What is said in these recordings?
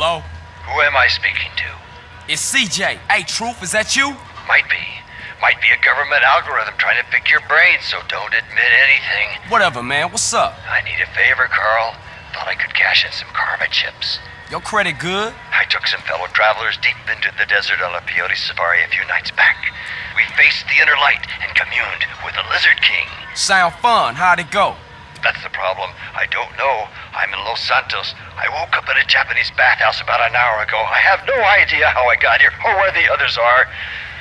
Hello? Who am I speaking to? It's CJ. Hey, Truth, is that you? Might be. Might be a government algorithm trying to pick your brain, so don't admit anything. Whatever, man. What's up? I need a favor, Carl. Thought I could cash in some karma chips. Your credit good? I took some fellow travelers deep into the desert on a peyote safari a few nights back. We faced the inner light and communed with the Lizard King. Sound fun. How'd it go? That's the problem. I don't know. I'm in Los Santos. I woke up at a Japanese bathhouse about an hour ago. I have no idea how I got here or where the others are.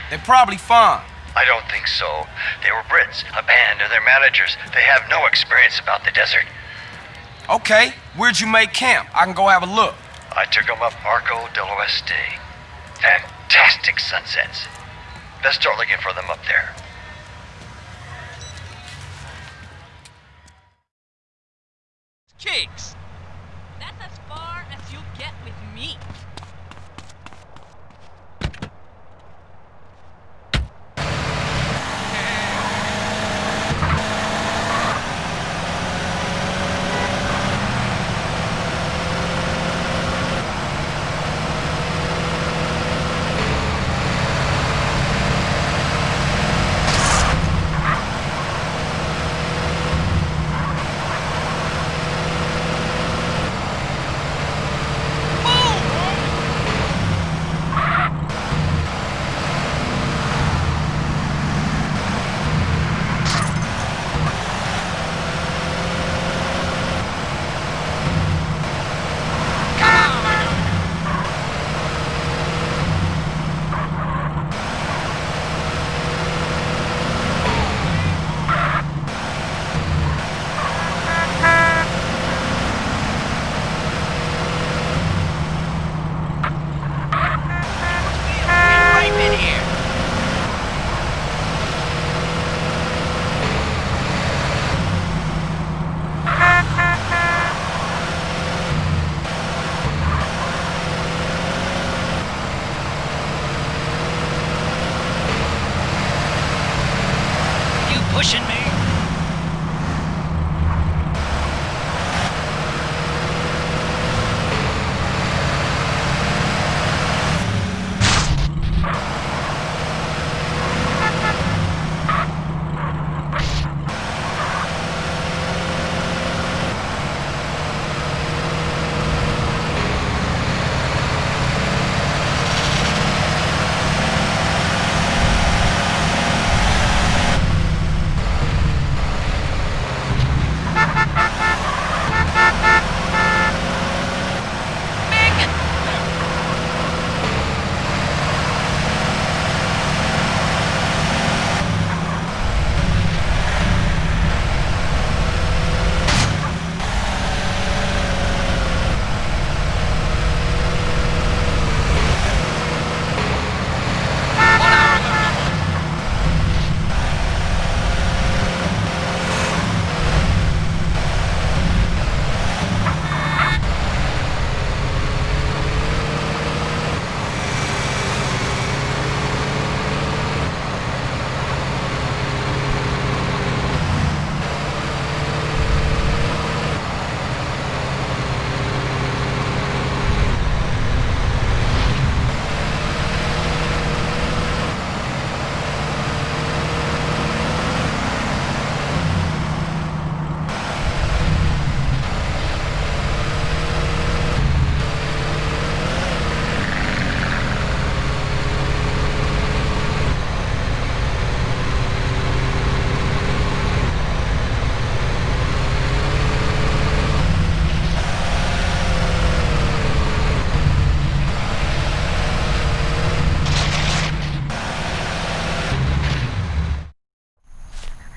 They're probably fine. I don't think so. They were Brits, a band, and their managers. They have no experience about the desert. Okay, where'd you make camp? I can go have a look. I took them up Arco del Oeste. Fantastic sunsets. Let's start looking for them up there. Kicks!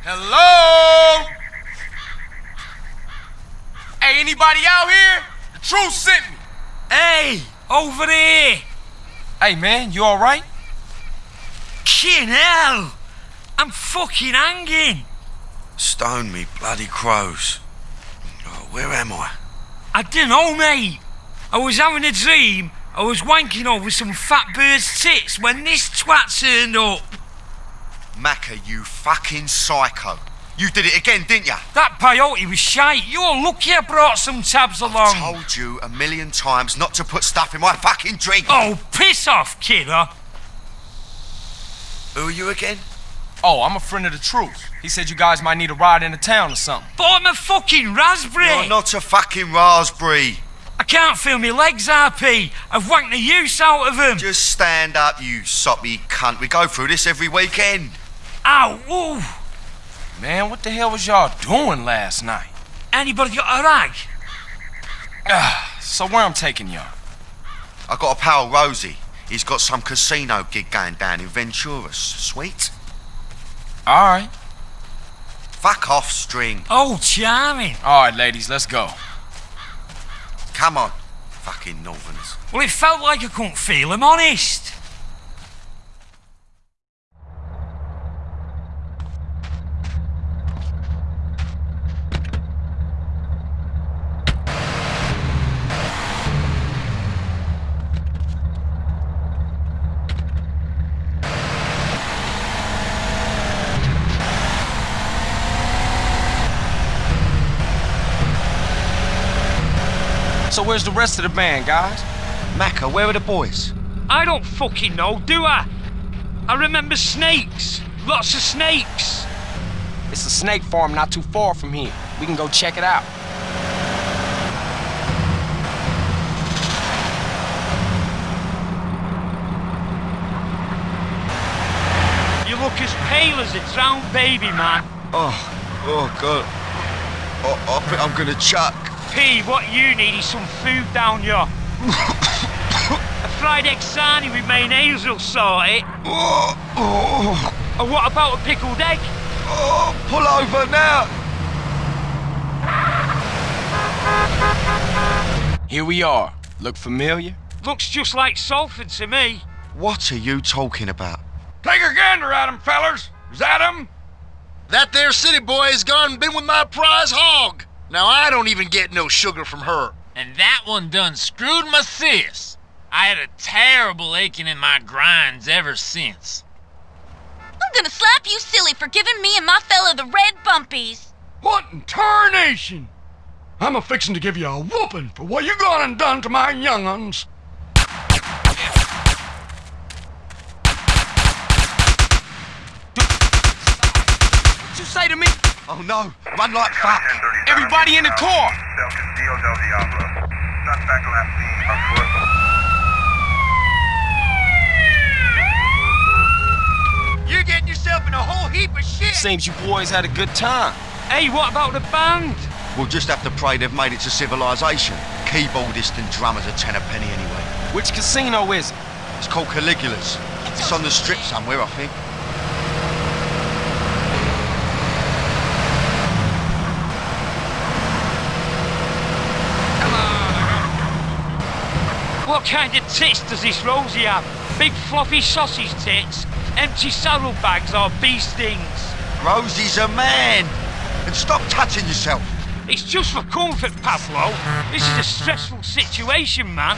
Hello? Hey, anybody out here? The truth sent me. Hey, over there! Hey, man, you alright? Kin hell! I'm fucking hanging! Stone me bloody crows. Oh, where am I? I don't know, mate. I was having a dream. I was wanking over some fat bird's tits when this twat turned up. Maccer, you fucking psycho. You did it again, didn't you? That peyote was shite. You're lucky I brought some tabs along. I Told you a million times not to put stuff in my fucking drink. Oh, piss off, kidder. Who are you again? Oh, I'm a friend of the truth. He said you guys might need a ride into town or something. But I'm a fucking raspberry. You're not a fucking raspberry. I can't feel my legs, RP. I've wanked the use out of them. Just stand up, you soppy cunt. We go through this every weekend. Ow, ooh. Man, what the hell was y'all doing last night? Anybody got a rag? So where I'm taking y'all? I got a pal, Rosie. He's got some casino gig going down in Venturas. Sweet? All right. Fuck off, string. Oh, charming. All right, ladies, let's go. Come on. Fucking northerners. Well, it felt like I couldn't feel him, honest. So where's the rest of the band, guys? Maccer, where are the boys? I don't fucking know, do I? I remember snakes. Lots of snakes. It's a snake farm not too far from here. We can go check it out. You look as pale as a drowned baby, man. Oh, oh, God. Oh, I think I'm gonna chuck. P, what you need is some food down here. a fried egg sarnie with mayonnaise will sort it. Oh, oh, Or what about a pickled egg? oh, pull over now. Here we are. Look familiar? Looks just like Salford to me. What are you talking about? Take a gander at him, fellers. Is that him? That there city boy has gone and been with my prize hog. Now I don't even get no sugar from her. And that one done screwed my sis. I had a terrible aching in my grinds ever since. I'm gonna slap you silly for giving me and my fella the red bumpies. What in tarnation? I'm a fixin' to give you a whooping for what you gone and done to my young'uns. What you say to me? Oh no, run like fuck. Everybody in the car. Del Castillo del Diablo. Suspect last seen afoot. You're getting yourself in a whole heap of shit. Seems you boys had a good time. Hey, what about the band? We'll just have to pray they've made it to civilization. Keyboardist and drummers are ten a penny anyway. Which casino is it? It's called Caligula's. It's on the strip somewhere, I think. What kind of tits does this Rosie have? Big fluffy sausage tits, empty saddlebags or bee stings? Rosie's a man. And stop touching yourself. It's just for comfort, Pablo. This is a stressful situation, man.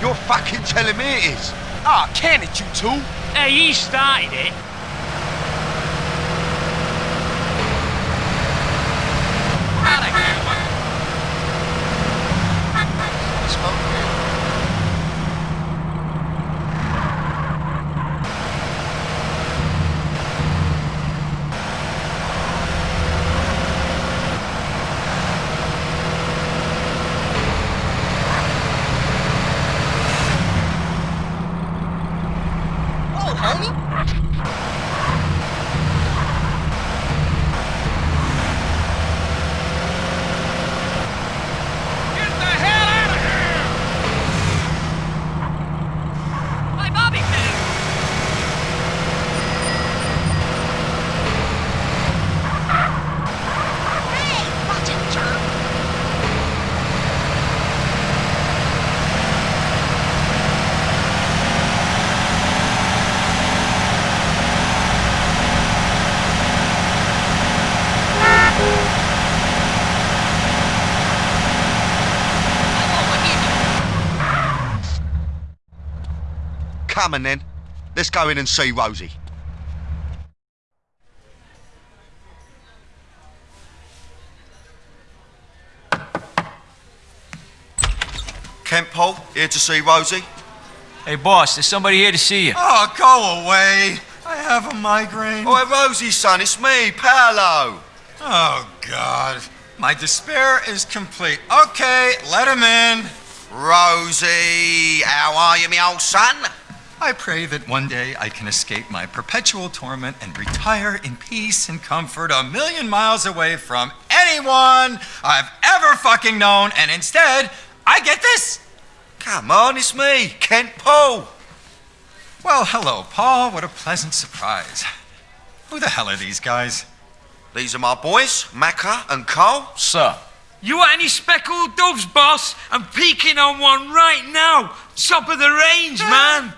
You're fucking telling me it is. Ah, can it, you two? Hey, he started it. Come on then. Let's go in and see Rosie. Kent Paul, here to see Rosie. Hey, boss, there's somebody here to see you. Oh, go away. I have a migraine. Oh, Rosie, son, it's me, Paolo. Oh, God. My despair is complete. Okay, let him in. Rosie, how are you, me old son? I pray that one day I can escape my perpetual torment and retire in peace and comfort a million miles away from anyone I've ever fucking known, and instead, I get this. Come on, it's me, Kent Paul. Well, hello, Paul. What a pleasant surprise. Who the hell are these guys? These are my boys, Maccer and Cole. Sir. You want any speckled doves, boss? I'm peeking on one right now. Top of the range, eh? man.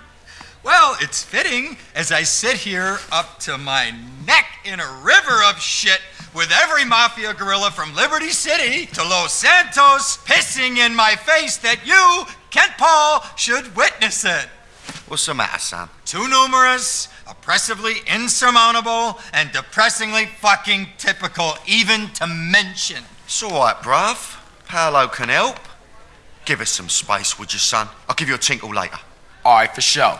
Well, it's fitting as I sit here up to my neck in a river of shit with every mafia gorilla from Liberty City to Los Santos pissing in my face that you, Kent Paul, should witness it. What's the matter, son? Too numerous, oppressively insurmountable, and depressingly fucking typical, even to mention. It's all right, bruv. Paolo can help. Give us some space, would you, son? I'll give you a tinkle later. All right, for sure.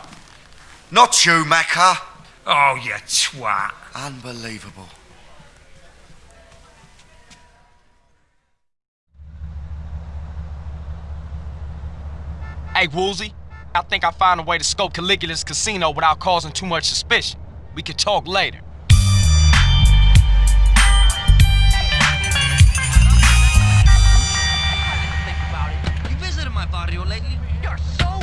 Not you, Maccer. Oh, you twat. Unbelievable. Hey, Woozie, I think I found a way to scope Caligula's casino without causing too much suspicion. We could talk later. You visited my barrio lately? You're so